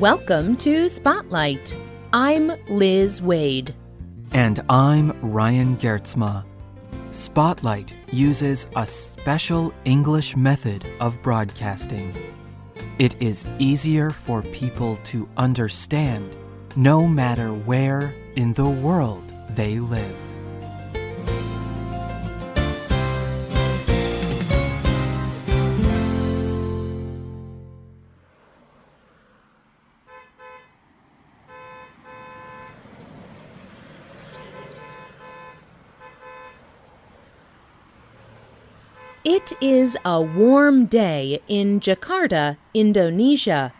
Welcome to Spotlight. I'm Liz Waid. And I'm Ryan Geertsma. Spotlight uses a special English method of broadcasting. It is easier for people to understand no matter where in the world they live. It is a warm day in Jakarta, Indonesia.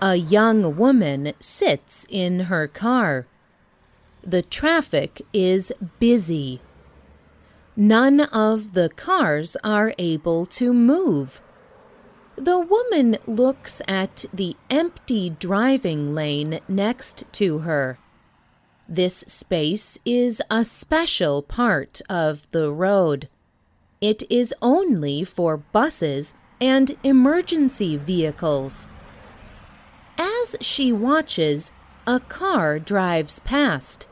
A young woman sits in her car. The traffic is busy. None of the cars are able to move. The woman looks at the empty driving lane next to her. This space is a special part of the road. It is only for buses and emergency vehicles. As she watches, a car drives past.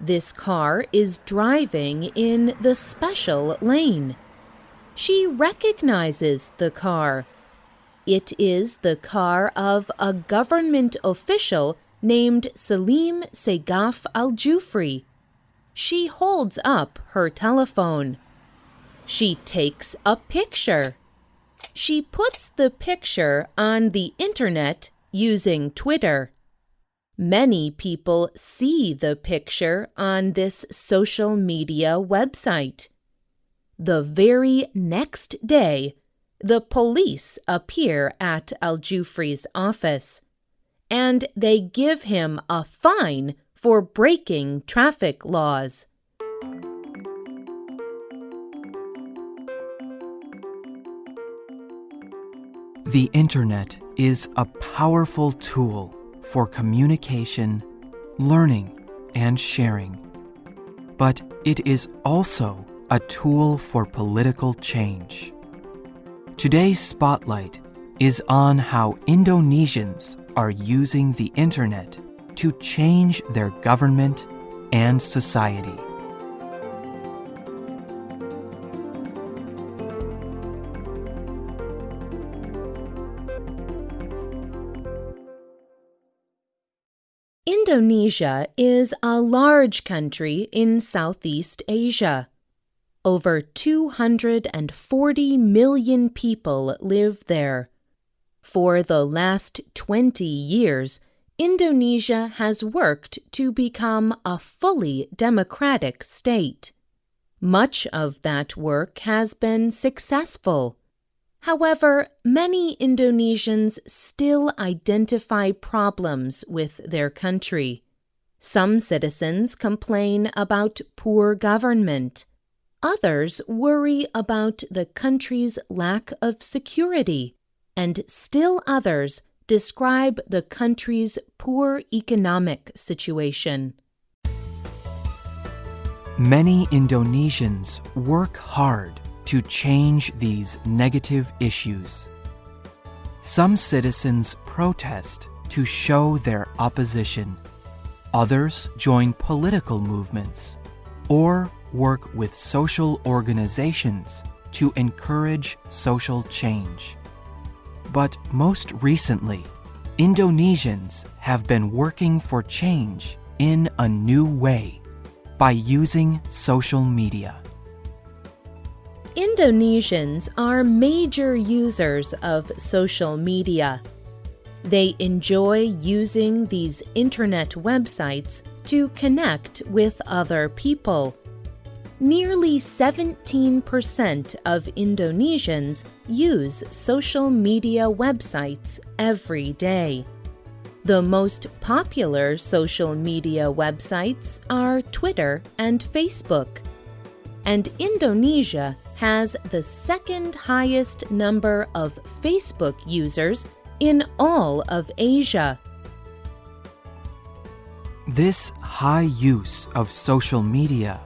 This car is driving in the special lane. She recognizes the car. It is the car of a government official named Salim Segaf Al Jufri. She holds up her telephone. She takes a picture. She puts the picture on the internet using Twitter. Many people see the picture on this social media website. The very next day, the police appear at Al Jufri's office and they give him a fine for breaking traffic laws. The internet is a powerful tool for communication, learning, and sharing. But it is also a tool for political change. Today's spotlight is on how Indonesians are using the internet to change their government and society. Indonesia is a large country in Southeast Asia. Over 240 million people live there. For the last 20 years, Indonesia has worked to become a fully democratic state. Much of that work has been successful. However, many Indonesians still identify problems with their country. Some citizens complain about poor government. Others worry about the country's lack of security. And still others describe the country's poor economic situation. Many Indonesians work hard to change these negative issues. Some citizens protest to show their opposition. Others join political movements or work with social organizations to encourage social change. But most recently, Indonesians have been working for change in a new way by using social media. Indonesians are major users of social media. They enjoy using these internet websites to connect with other people. Nearly 17% of Indonesians use social media websites every day. The most popular social media websites are Twitter and Facebook. And Indonesia has the second highest number of Facebook users in all of Asia. This high use of social media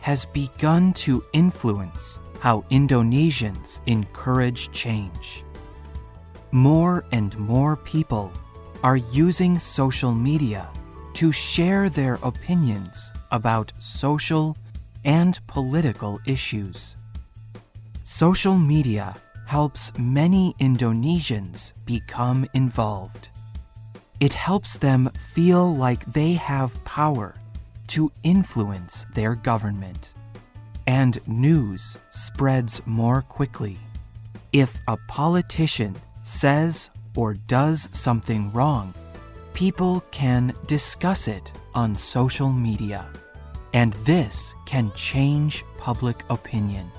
has begun to influence how Indonesians encourage change. More and more people are using social media to share their opinions about social and political issues. Social media helps many Indonesians become involved. It helps them feel like they have power to influence their government. And news spreads more quickly. If a politician says or does something wrong, people can discuss it on social media. And this can change public opinion.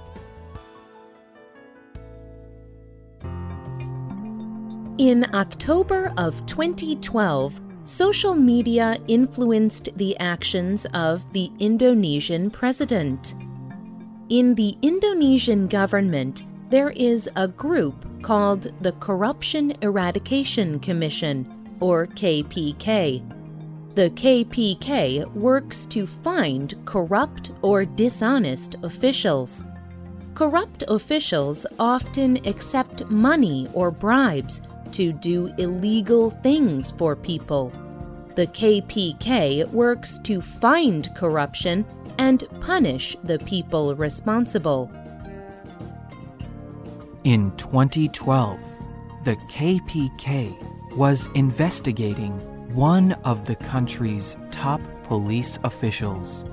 In October of 2012, social media influenced the actions of the Indonesian president. In the Indonesian government, there is a group called the Corruption Eradication Commission, or KPK. The KPK works to find corrupt or dishonest officials. Corrupt officials often accept money or bribes to do illegal things for people. The KPK works to find corruption and punish the people responsible. In 2012, the KPK was investigating one of the country's top police officials.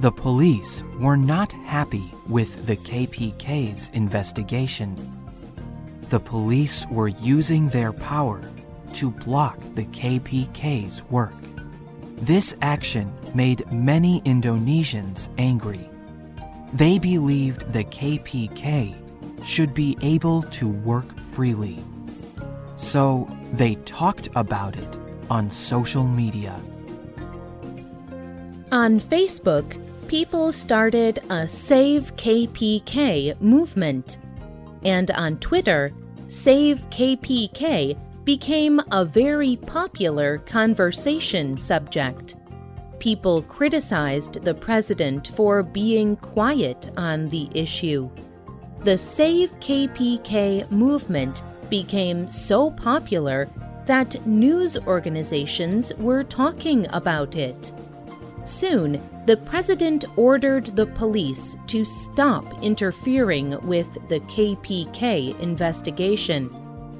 The police were not happy with the KPK's investigation the police were using their power to block the KPK's work. This action made many Indonesians angry. They believed the KPK should be able to work freely. So they talked about it on social media. On Facebook, people started a Save KPK movement. And on Twitter, Save KPK became a very popular conversation subject. People criticized the president for being quiet on the issue. The Save KPK movement became so popular that news organizations were talking about it. Soon, the president ordered the police to stop interfering with the KPK investigation,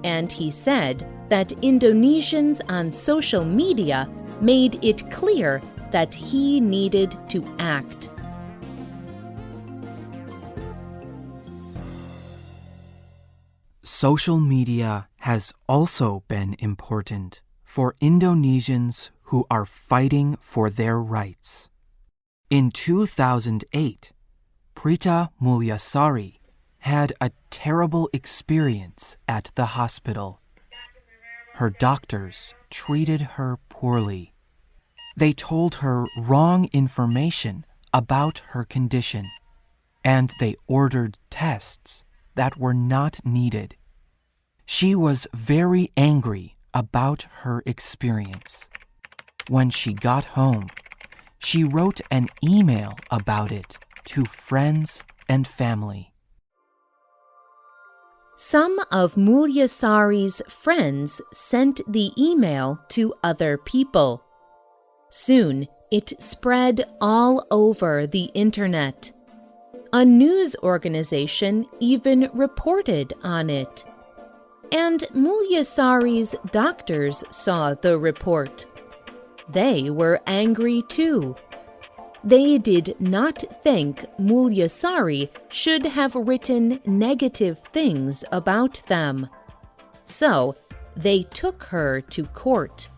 and he said that Indonesians on social media made it clear that he needed to act. Social media has also been important for Indonesians who are fighting for their rights. In 2008, Prita Mulyasari had a terrible experience at the hospital. Her doctors treated her poorly. They told her wrong information about her condition, and they ordered tests that were not needed. She was very angry about her experience. When she got home, she wrote an email about it to friends and family. Some of Mulyasari's friends sent the email to other people. Soon, it spread all over the internet. A news organization even reported on it. And Mulyasari's doctors saw the report. They were angry too. They did not think Mulyasari should have written negative things about them. So they took her to court.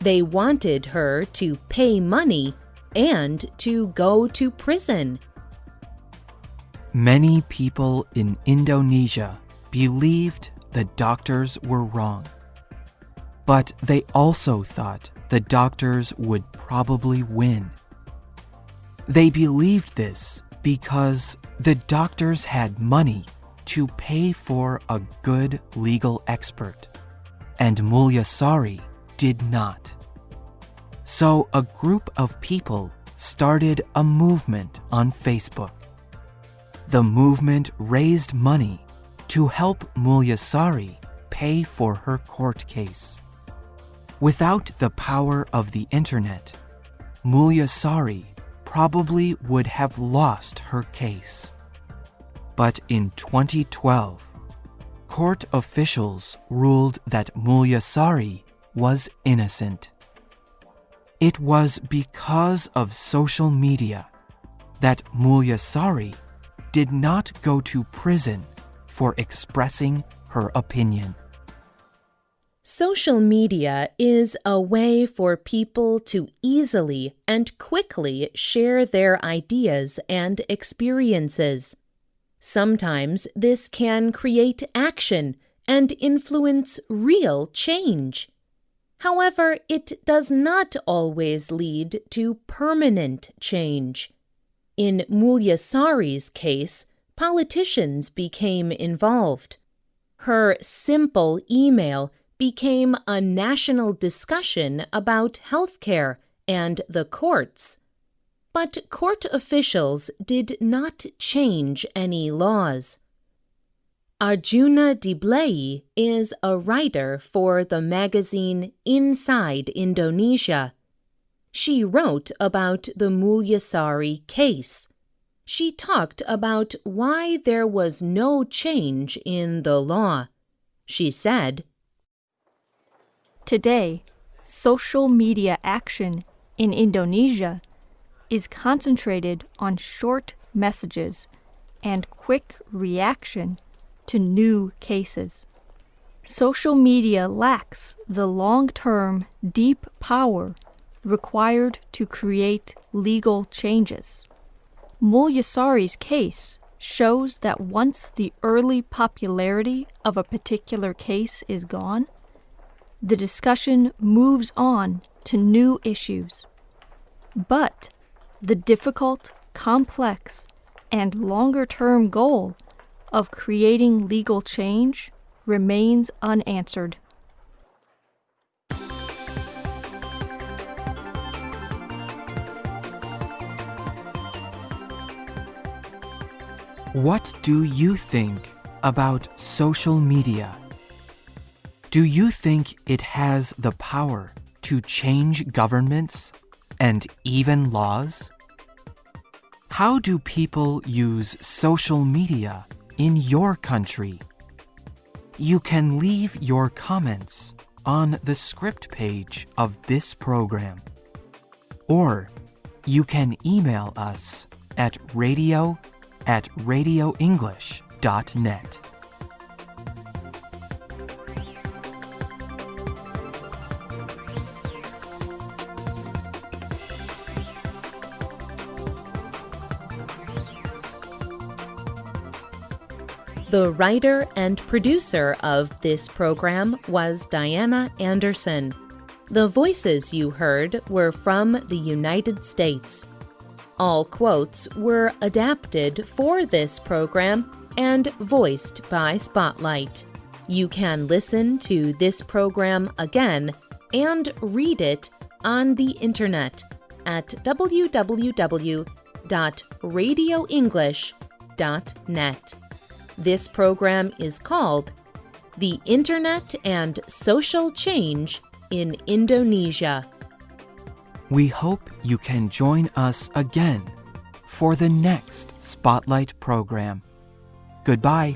They wanted her to pay money and to go to prison. Many people in Indonesia believed the doctors were wrong. But they also thought the doctors would probably win. They believed this because the doctors had money to pay for a good legal expert, and Mulyasari did not. So a group of people started a movement on Facebook. The movement raised money to help Mulyasari pay for her court case. Without the power of the internet, Mulyasari probably would have lost her case. But in 2012, court officials ruled that Mulyasari was innocent. It was because of social media that Mulyasari did not go to prison for expressing her opinion. Social media is a way for people to easily and quickly share their ideas and experiences. Sometimes this can create action and influence real change. However, it does not always lead to permanent change. In Mulyasari's case, politicians became involved. Her simple email became a national discussion about healthcare and the courts. But court officials did not change any laws. Arjuna Diblei is a writer for the magazine Inside Indonesia. She wrote about the Mulyasari case. She talked about why there was no change in the law. She said, Today, social media action in Indonesia is concentrated on short messages and quick reaction to new cases. Social media lacks the long term, deep power required to create legal changes. Mulyasari's case shows that once the early popularity of a particular case is gone, the discussion moves on to new issues. But the difficult, complex, and longer term goal of creating legal change remains unanswered. What do you think about social media? Do you think it has the power to change governments and even laws? How do people use social media in your country? You can leave your comments on the script page of this program. Or you can email us at radio at radioenglish.net. The writer and producer of this program was Diana Anderson. The voices you heard were from the United States. All quotes were adapted for this program and voiced by Spotlight. You can listen to this program again and read it on the internet at www.radioenglish.net. This program is called The Internet and Social Change in Indonesia. We hope you can join us again for the next Spotlight program. Goodbye.